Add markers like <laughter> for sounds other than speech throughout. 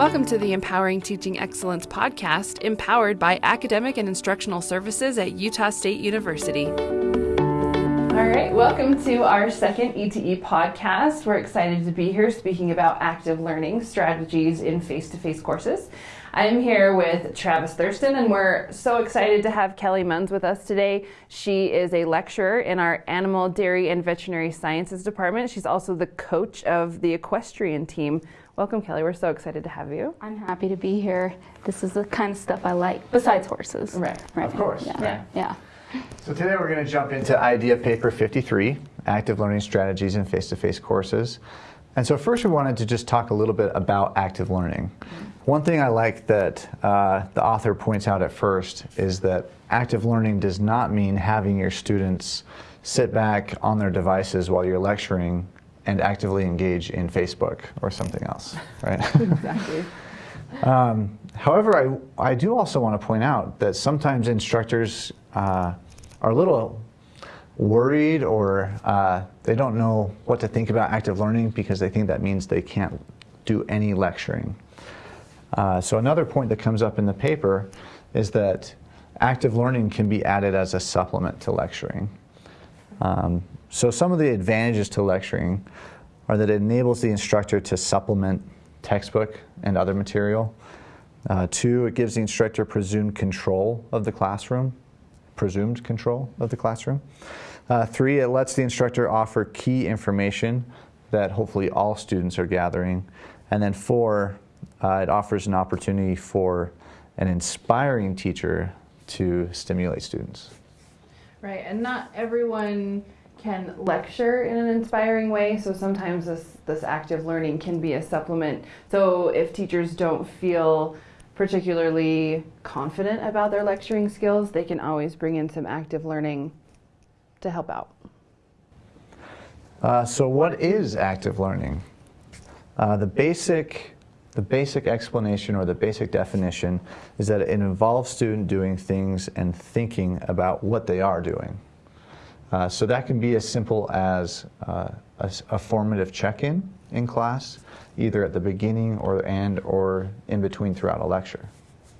Welcome to the Empowering Teaching Excellence podcast, empowered by academic and instructional services at Utah State University. All right, welcome to our second ETE podcast. We're excited to be here speaking about active learning strategies in face to face courses. I'm here with Travis Thurston, and we're so excited to have Kelly Munns with us today. She is a lecturer in our Animal, Dairy, and Veterinary Sciences department. She's also the coach of the equestrian team. Welcome, Kelly. We're so excited to have you. I'm happy to be here. This is the kind of stuff I like, besides horses. Right. right. Of course. Yeah. Yeah. yeah. So today we're going to jump into idea paper 53, active learning strategies in face-to-face courses. And so first we wanted to just talk a little bit about active learning. One thing I like that uh, the author points out at first is that active learning does not mean having your students sit back on their devices while you're lecturing and actively engage in Facebook or something else, <laughs> right? Exactly. <laughs> Um, however, I, I do also want to point out that sometimes instructors uh, are a little worried or uh, they don't know what to think about active learning because they think that means they can't do any lecturing. Uh, so another point that comes up in the paper is that active learning can be added as a supplement to lecturing. Um, so some of the advantages to lecturing are that it enables the instructor to supplement textbook and other material. Uh, two, it gives the instructor presumed control of the classroom, presumed control of the classroom. Uh, three, it lets the instructor offer key information that hopefully all students are gathering. And then four, uh, it offers an opportunity for an inspiring teacher to stimulate students. Right, and not everyone can lecture in an inspiring way, so sometimes this, this active learning can be a supplement. So if teachers don't feel particularly confident about their lecturing skills, they can always bring in some active learning to help out. Uh, so what is active learning? Uh, the basic the basic explanation or the basic definition is that it involves student doing things and thinking about what they are doing. Uh, so that can be as simple as uh, a, a, formative check-in in class, either at the beginning or end or in between throughout a lecture.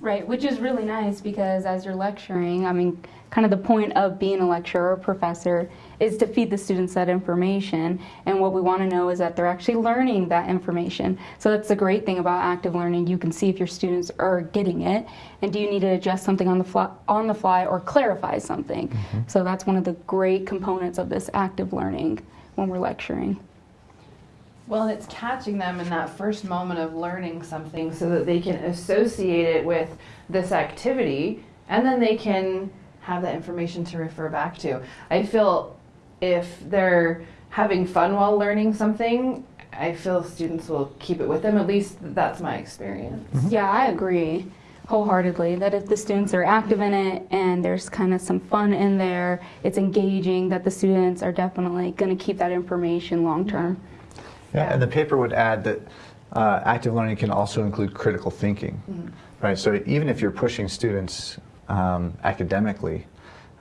Right, which is really nice because as you're lecturing, I mean, kind of the point of being a lecturer or professor is to feed the students that information. And what we want to know is that they're actually learning that information. So that's the great thing about active learning. You can see if your students are getting it, and do you need to adjust something on the fly, on the fly or clarify something. Mm-hmm. So that's one of the great components of this active learning when we're lecturing. Well, it's catching them in that first moment of learning something so that they can associate it with this activity and then they can have that information to refer back to. I feel if they're having fun while learning something, I feel students will keep it with them. At least that's my experience. Mm-hmm. Yeah, I agree wholeheartedly that if the students are active in it and there's kind of some fun in there, it's engaging, that the students are definitely going to keep that information long term. Yeah, and the paper would add that uh, active learning can also include critical thinking, mm-hmm. right? So even if you're pushing students um, academically,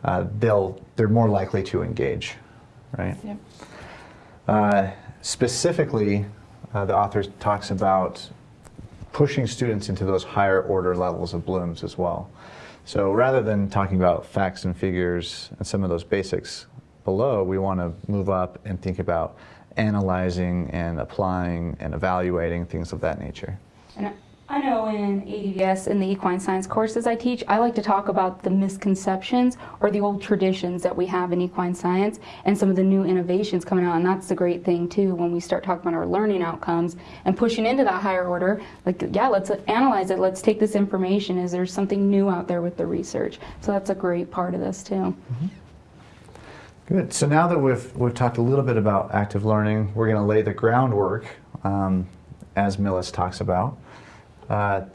uh, they'll they're more likely to engage, right? Yep. Uh, specifically, uh, the author talks about pushing students into those higher order levels of blooms as well. So rather than talking about facts and figures and some of those basics below, we want to move up and think about analyzing and applying and evaluating things of that nature. And I know in ADVS, in the equine science courses I teach, I like to talk about the misconceptions or the old traditions that we have in equine science and some of the new innovations coming out. And that's the great thing, too, when we start talking about our learning outcomes and pushing into that higher order. Like, yeah, let's analyze it. Let's take this information. Is there something new out there with the research? So that's a great part of this, too. Mm-hmm. Good. So now that we've, we've talked a little bit about active learning, we're going to lay the groundwork, um, as Millis talks about. Uh,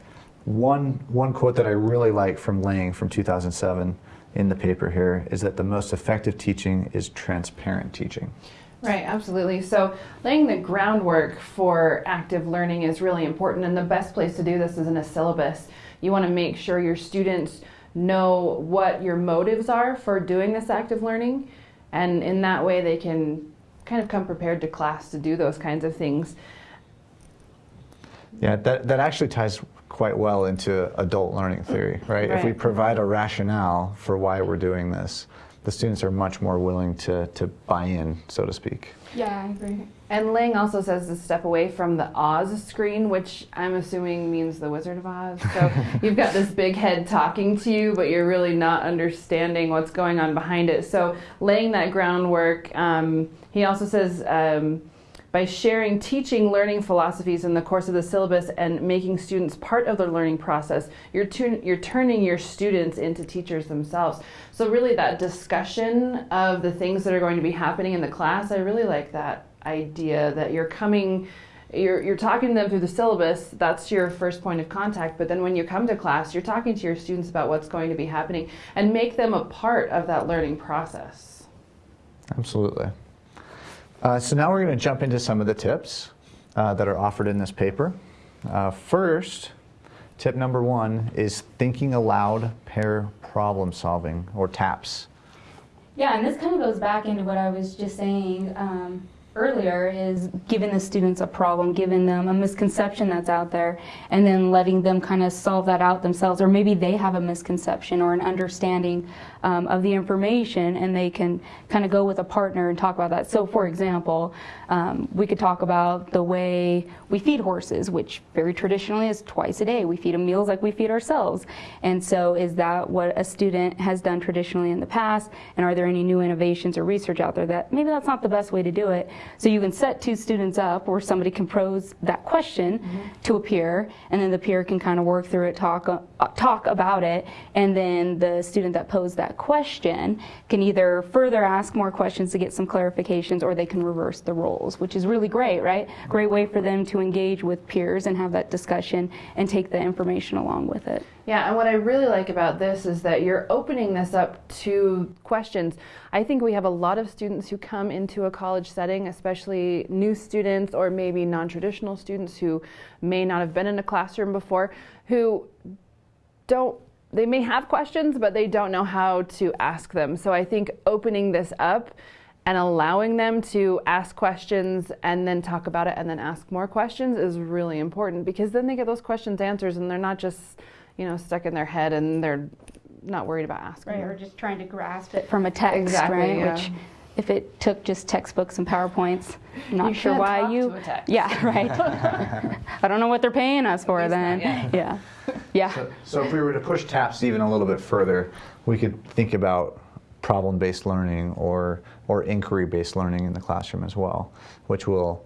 one, one quote that I really like from Lang from 2007 in the paper here is that the most effective teaching is transparent teaching. Right, absolutely. So, laying the groundwork for active learning is really important, and the best place to do this is in a syllabus. You want to make sure your students know what your motives are for doing this active learning and in that way they can kind of come prepared to class to do those kinds of things. Yeah, that, that actually ties quite well into adult learning theory, right? If we provide a rationale for why we're doing this, the students are much more willing to, to buy in, so to speak. Yeah, I agree. And Lang also says to step away from the Oz screen, which I'm assuming means the Wizard of Oz. So <laughs> you've got this big head talking to you, but you're really not understanding what's going on behind it. So laying that groundwork, um, he also says um, by sharing teaching learning philosophies in the course of the syllabus and making students part of the learning process, you're, tu- you're turning your students into teachers themselves. So really that discussion of the things that are going to be happening in the class, I really like that idea that you're coming you're, you're talking to them through the syllabus that's your first point of contact but then when you come to class you're talking to your students about what's going to be happening and make them a part of that learning process Absolutely. Uh, so now we're going to jump into some of the tips uh, that are offered in this paper. Uh, first, tip number one is thinking aloud pair problem solving, or TAPS. Yeah, and this kind of goes back into what I was just saying um, earlier is giving the students a problem, giving them a misconception that's out there, and then letting them kind of solve that out themselves. Or maybe they have a misconception or an understanding um, of the information, and they can kind of go with a partner and talk about that. So, for example, um, we could talk about the way we feed horses, which very traditionally is twice a day. We feed them meals like we feed ourselves. And so, is that what a student has done traditionally in the past? And are there any new innovations or research out there that maybe that's not the best way to do it? So, you can set two students up where somebody can pose that question to a peer, and then the peer can kind of work through it, talk, uh, talk about it, and then the student that posed that question can either further ask more questions to get some clarifications or they can reverse the roles, which is really great, right? Great way for them to engage with peers and have that discussion and take the information along with it. Yeah, and what I really like about this is that you're opening this up to questions. I think we have a lot of students who come into a college setting, especially new students or maybe non traditional students who may not have been in a classroom before, who don't they may have questions but they don't know how to ask them so i think opening this up and allowing them to ask questions and then talk about it and then ask more questions is really important because then they get those questions answers and they're not just you know stuck in their head and they're not worried about asking Right, them. or just trying to grasp it from a text, Exactly, right? yeah. Which, if it took just textbooks and PowerPoints, I'm not You sure why talk you. to a text. Yeah, <laughs> right. <laughs> I don't know what they're paying us for then. Yeah, yeah. So, so if we were to push TAPS even a little bit further, we could think about problem-based learning or, or inquiry-based learning in the classroom as well, which will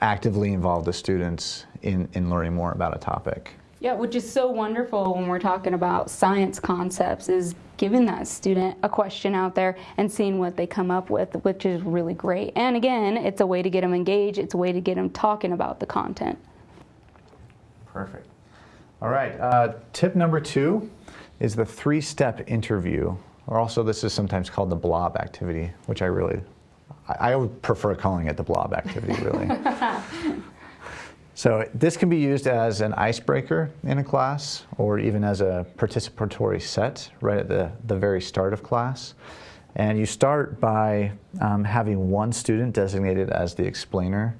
actively involve the students in, in learning more about a topic. Yeah, which is so wonderful when we're talking about science concepts is giving that student a question out there and seeing what they come up with, which is really great. And again, it's a way to get them engaged, it's a way to get them talking about the content. Perfect. All right. Uh, tip number two is the three-step interview, or also this is sometimes called the blob activity, which I really, I, I would prefer calling it the blob activity, really. <laughs> so this can be used as an icebreaker in a class, or even as a participatory set right at the, the very start of class. And you start by um, having one student designated as the explainer,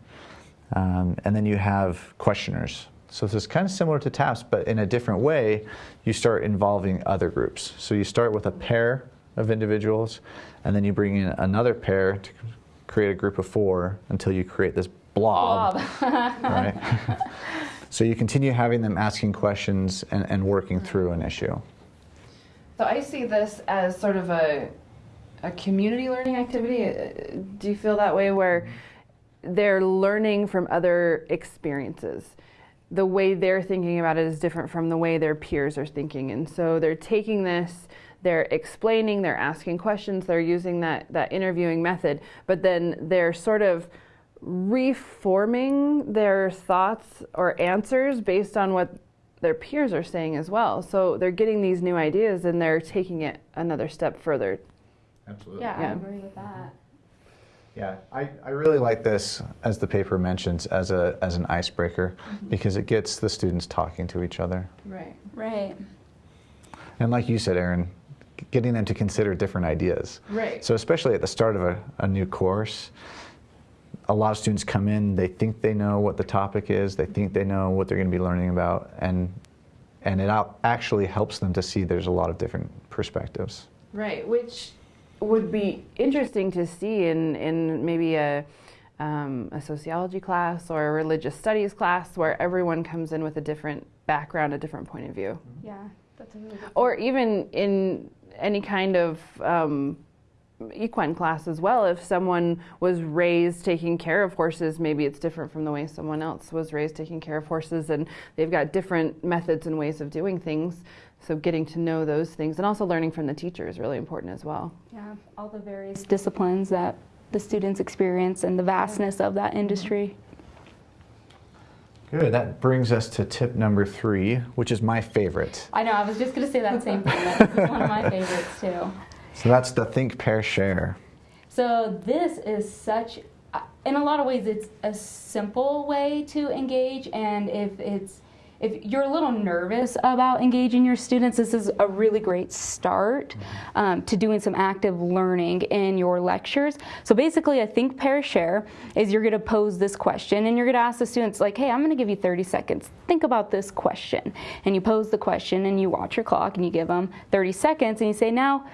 um, and then you have questioners. So this is kind of similar to TAPS, but in a different way, you start involving other groups. So you start with a pair of individuals, and then you bring in another pair to create a group of four until you create this blob. <laughs> right? <laughs> so you continue having them asking questions and, and working through an issue. So I see this as sort of a a community learning activity. Uh, Do you feel that way where they're learning from other experiences? The way they're thinking about it is different from the way their peers are thinking. And so they're taking this, they're explaining, they're asking questions, they're using that, that interviewing method, but then they're sort of reforming their thoughts or answers based on what their peers are saying as well. So they're getting these new ideas and they're taking it another step further. Absolutely. Yeah, Yeah. I agree with that. Yeah, I, I really like this, as the paper mentions, as, a, as an icebreaker mm-hmm. because it gets the students talking to each other. Right. Right. And like you said, Aaron, getting them to consider different ideas. Right. So, especially at the start of a, a new course, a lot of students come in, they think they know what the topic is, they think they know what they're going to be learning about, and and it actually helps them to see there's a lot of different perspectives. Right, which would be interesting to see in, in maybe a, um, a sociology class or a religious studies class where everyone comes in with a different background, a different point of view. Yeah, that's a really good Or even in any kind of um, equine class as well. If someone was raised taking care of horses, maybe it's different from the way someone else was raised taking care of horses, and they've got different methods and ways of doing things. So, getting to know those things and also learning from the teacher is really important as well. Yeah, all the various disciplines that the students experience and the vastness of that industry. Good. That brings us to tip number three, which is my favorite. I know, I was just going to say that same thing. That's one of my <laughs> favorites too. So that's the think, pair, share. So this is such, uh, in a lot of ways, it's a simple way to engage, and if it's if you're a little nervous about engaging your students, this is a really great start um, to doing some active learning in your lectures. So basically, a think, pair, share is you're going to pose this question and you're going to ask the students, like, hey, I'm going to give you 30 seconds. Think about this question. And you pose the question and you watch your clock and you give them 30 seconds and you say, now,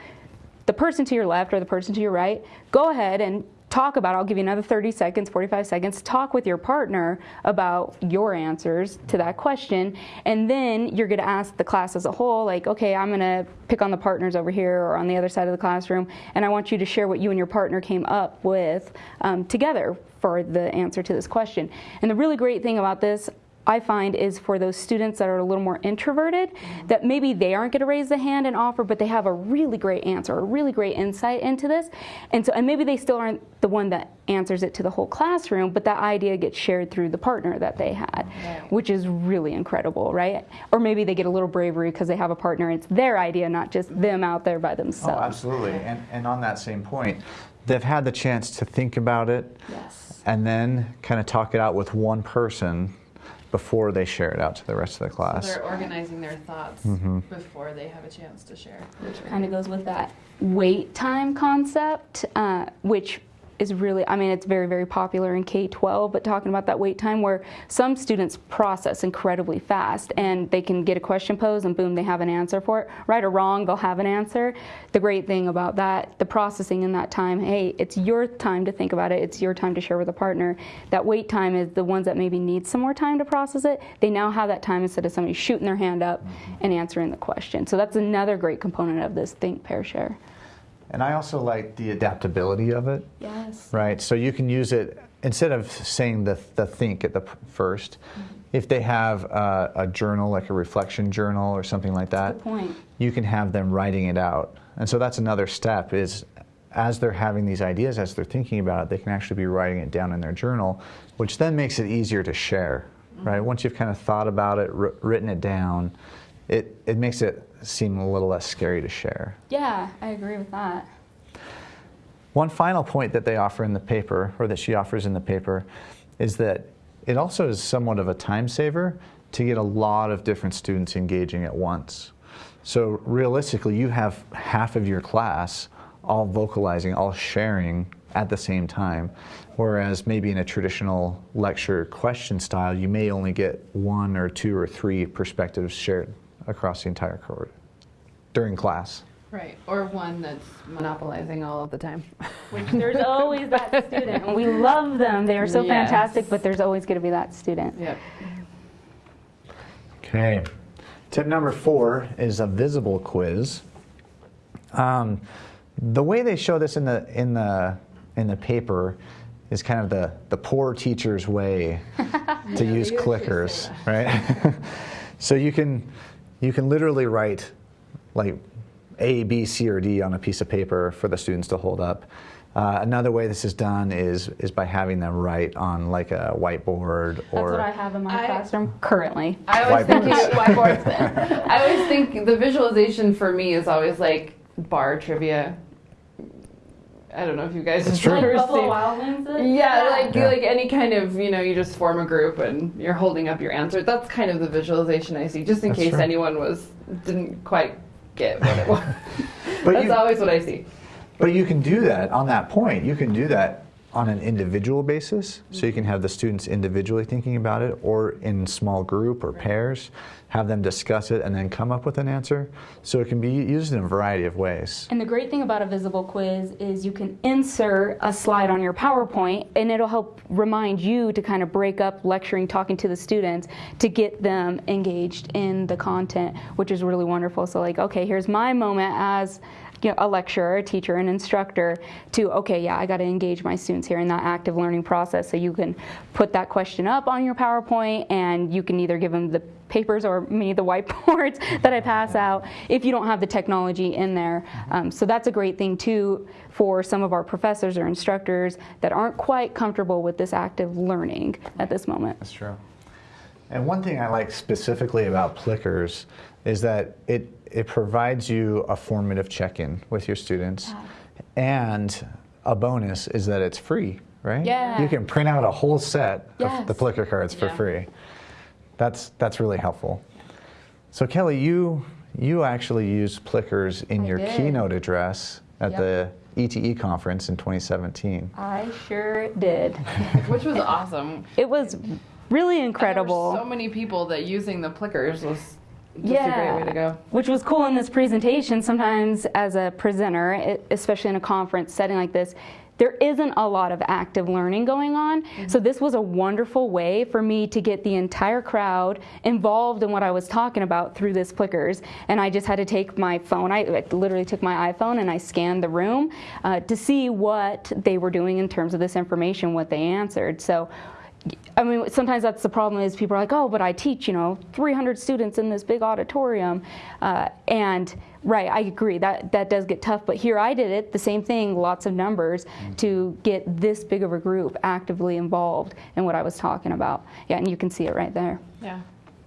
the person to your left or the person to your right, go ahead and talk about I'll give you another 30 seconds, 45 seconds, talk with your partner about your answers to that question. And then you're going to ask the class as a whole, like, okay, I'm going to pick on the partners over here or on the other side of the classroom, and I want you to share what you and your partner came up with um, together for the answer to this question. And the really great thing about this, I find is for those students that are a little more introverted, that maybe they aren't going to raise the hand and offer, but they have a really great answer, a really great insight into this, and so and maybe they still aren't the one that answers it to the whole classroom, but that idea gets shared through the partner that they had, which is really incredible, right? Or maybe they get a little bravery because they have a partner; it's their idea, not just them out there by themselves. Oh, absolutely. And, and on that same point, they've had the chance to think about it Yes. and then kind of talk it out with one person before they share it out to the rest of the class. So they're organizing their thoughts before they have a chance to share. kind of goes with that wait time concept, uh, which is really, I mean, it's very, very popular in K 12, but talking about that wait time where some students process incredibly fast and they can get a question posed and boom, they have an answer for it. Right or wrong, they'll have an answer. The great thing about that, the processing in that time, hey, it's your time to think about it, it's your time to share with a partner. That wait time is the ones that maybe need some more time to process it. They now have that time instead of somebody shooting their hand up and answering the question. So that's another great component of this think, pair, share. And I also like the adaptability of it, Yes. right? So you can use it instead of saying the, the think at the 1st Mm-hmm. if they have a, a journal, like a reflection journal or something like that, Good point. you can have them writing it out. And so that's another step is as they're having these ideas, as they're thinking about it, they can actually be writing it down in their journal, which then makes it easier to share, right? Once you've kind of thought about it, wr- written it down, it, it makes it seem a little less scary to share. Yeah, I agree with that. One final point that they offer in the paper, or that she offers in the paper, is that it also is somewhat of a time saver to get a lot of different students engaging at once. So realistically, you have half of your class all vocalizing, all sharing at the same time. Whereas maybe in a traditional lecture question style, you may only get one or two or three perspectives shared across the entire cohort during class. Right, or one that's monopolizing all of the time. <laughs> Which there's always that <laughs> student, and we love them. They are so Yes. fantastic, but there's always going to be that student. Yep. Okay. Tip number four is a visible quiz. Um, the way they show this in the in the in the paper is kind of the the poor teacher's way <laughs> to use clickers, right? so you can you can literally write like A, B, C, or D on a piece of paper for the students to hold up. Uh, another way this is done is is by having them write on like a whiteboard That's or what I have in my I- classroom currently. I always Whiteboards. think <laughs> whiteboards. I always think the visualization for me is always like bar trivia. I don't know if you guys have true. ever Like Buffalo seen- Wild Wings. Yeah, like Yeah. like any kind of you know you just form a group and you're holding up your answer. That's kind of the visualization I see, just in That's case true. anyone was didn't quite get what it <laughs> was. But That's you- always what I see. But you can do that on that point. You can do that on an individual basis, so you can have the students individually thinking about it, or in small group or pairs, have them discuss it and then come up with an answer. So it can be used in a variety of ways. And the great thing about a visible quiz is you can insert a slide on your PowerPoint and it'll help remind you to kind of break up lecturing, talking to the students to get them engaged in the content, which is really wonderful. So, like, okay, here's my moment as you know, a lecturer, a teacher, an instructor to, okay, yeah, I got to engage my students here in that active learning process. So you can put that question up on your PowerPoint and you can either give them the papers or me the <laughs> whiteboards that I pass out if you don't have the technology in there. Um, so that's a great thing too for some of our professors or instructors that aren't quite comfortable with this active learning at this moment. That's true. And one thing I like specifically about Plickers is that it, it provides you a formative check-in with your students. And a bonus is that it's free, right? Yeah. You can print out a whole set Yes. of the Plicker cards for Yeah. free. That's, that's really helpful. So Kelly, you, you actually used Plickers in I your did. keynote address at Yep. the ETE conference in 2017. I sure did. <laughs> Which was awesome. it was really There were incredible. so many people that using the plickers was just a Yeah. great way to go. Which was cool in this presentation. Sometimes, as a presenter, it, especially in a conference setting like this, there isn't a lot of active learning going on. So, this was a wonderful way for me to get the entire crowd involved in what I was talking about through this Plickers. And I just had to take my phone, I, I literally took my iPhone and I scanned the room uh, to see what they were doing in terms of this information, what they answered. So, I mean, sometimes that's the problem is people are like, oh, but I teach, you know, 300 students in this big auditorium. Uh, and right, I agree, that, that does get tough. But here I did it, the same thing, lots of numbers to get this big of a group actively involved in what I was talking about. Yeah, and you can see it right there. Yeah.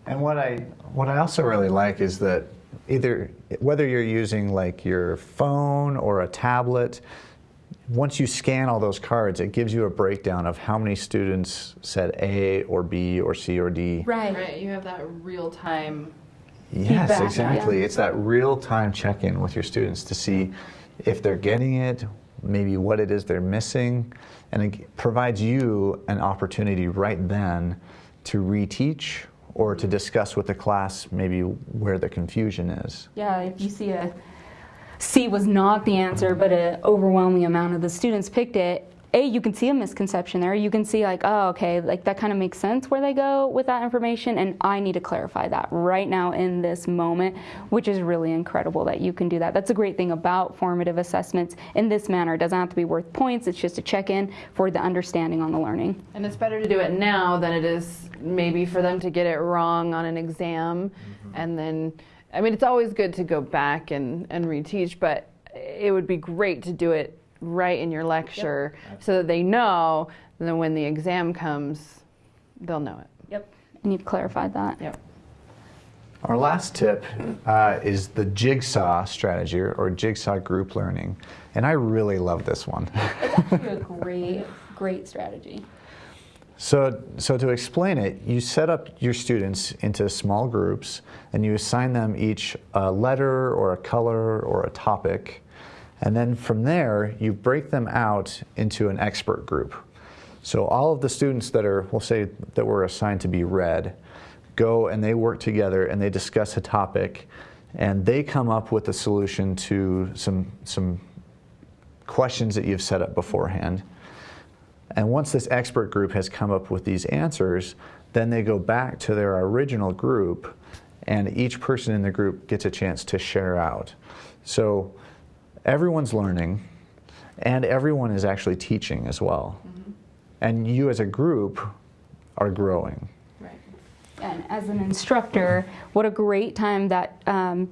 And what I what I also really like is that either whether you're using like your phone or a tablet, once you scan all those cards, it gives you a breakdown of how many students said A or B or C or D. Right. Right. You have that real time. Yes, Feedback, exactly. yeah. It's that real time check in with your students to see if they're getting it, maybe what it is they're missing, and it provides you an opportunity right then to reteach or to discuss with the class maybe where the confusion is. Yeah, if you see a C was not the answer, but an overwhelming amount of the students picked it, A, you can see a misconception there. You can see, like, oh, okay, like that kind of makes sense where they go with that information, and I need to clarify that right now in this moment, which is really incredible that you can do that. That's a great thing about formative assessments in this manner. It doesn't have to be worth points, it's just a check in for the understanding on the learning. And it's better to do it now than it is maybe for them to get it wrong on an exam. Mm-hmm. And then, I mean, it's always good to go back and, and reteach, but it would be great to do it right in your lecture so that they know, and then when the exam comes, they'll know it. Yep. And you've clarified that. Yep. Our last tip uh, is the jigsaw strategy or, or jigsaw group learning. And I really love this one. It's actually a great, great strategy. So, so to explain it, you set up your students into small groups and you assign them each a letter or a color or a topic. And then from there, you break them out into an expert group. So all of the students that are, we'll say, that were assigned to be red, go and they work together and they discuss a topic and they come up with a solution to some, some questions that you've set up beforehand. And once this expert group has come up with these answers, then they go back to their original group, and each person in the group gets a chance to share out. So everyone's learning, and everyone is actually teaching as well. And you as a group are growing. Right. And as an instructor, what a great time that um,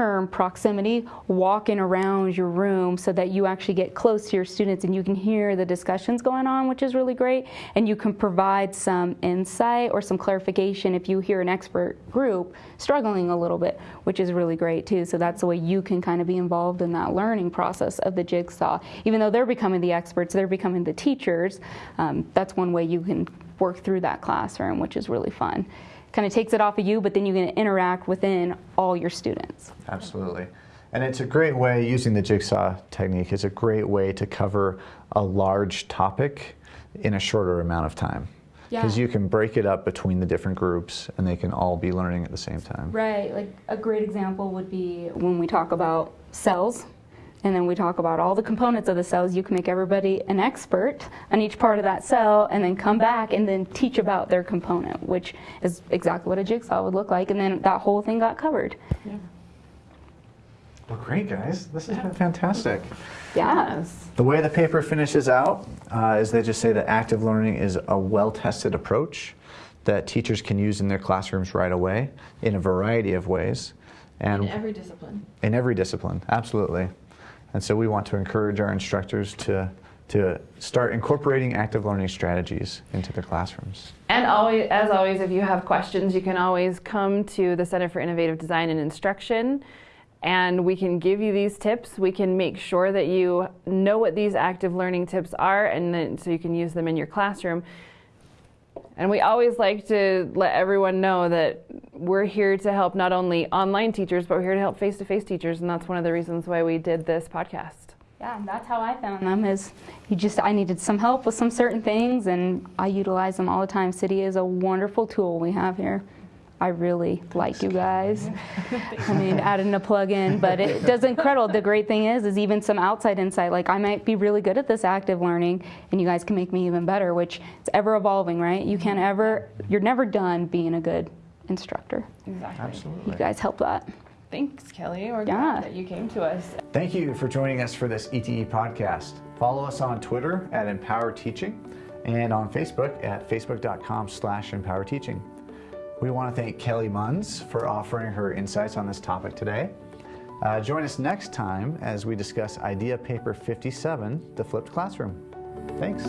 term proximity, walking around your room so that you actually get close to your students and you can hear the discussions going on, which is really great. And you can provide some insight or some clarification if you hear an expert group struggling a little bit, which is really great too. So that's the way you can kind of be involved in that learning process of the jigsaw. Even though they're becoming the experts, they're becoming the teachers. Um, that's one way you can work through that classroom, which is really fun kind of takes it off of you, but then you can interact within all your students. Absolutely. And it's a great way, using the jigsaw technique, is a great way to cover a large topic in a shorter amount of time. Because Yeah. you can break it up between the different groups and they can all be learning at the same time. Right, like a great example would be when we talk about cells, and then we talk about all the components of the cells. You can make everybody an expert on each part of that cell, and then come back and then teach about their component, which is exactly what a jigsaw would look like, and then that whole thing got covered. Yeah. Well, great, guys. This has been fantastic. Yes. The way the paper finishes out uh, is they just say that active learning is a well tested approach that teachers can use in their classrooms right away in a variety of ways. And In every discipline. in every discipline, absolutely. And so we want to encourage our instructors to, to start incorporating active learning strategies into their classrooms. And always, as always, if you have questions, you can always come to the Center for Innovative Design and Instruction, and we can give you these tips. We can make sure that you know what these active learning tips are, and then so you can use them in your classroom. And we always like to let everyone know that we're here to help not only online teachers, but we're here to help face-to-face teachers, and that's one of the reasons why we did this podcast. Yeah, that's how I found them. Is you just I needed some help with some certain things, and I utilize them all the time. CIDI is a wonderful tool we have here. I really like you guys. I mean, adding a plug in, but it does incredible. The great thing is, is even some outside insight. Like I might be really good at this active learning, and you guys can make me even better. Which it's ever evolving, right? You can't ever, you're never done being a good instructor. Exactly. Absolutely. You guys help that. Thanks, Kelly. We're Yeah. glad that you came to us. Thank you for joining us for this ETE podcast. Follow us on Twitter at Empower Teaching and on Facebook at facebook.com slash empower teaching. We want to thank Kelly Munns for offering her insights on this topic today. Uh, join us next time as we discuss Idea Paper 57, The Flipped Classroom. Thanks.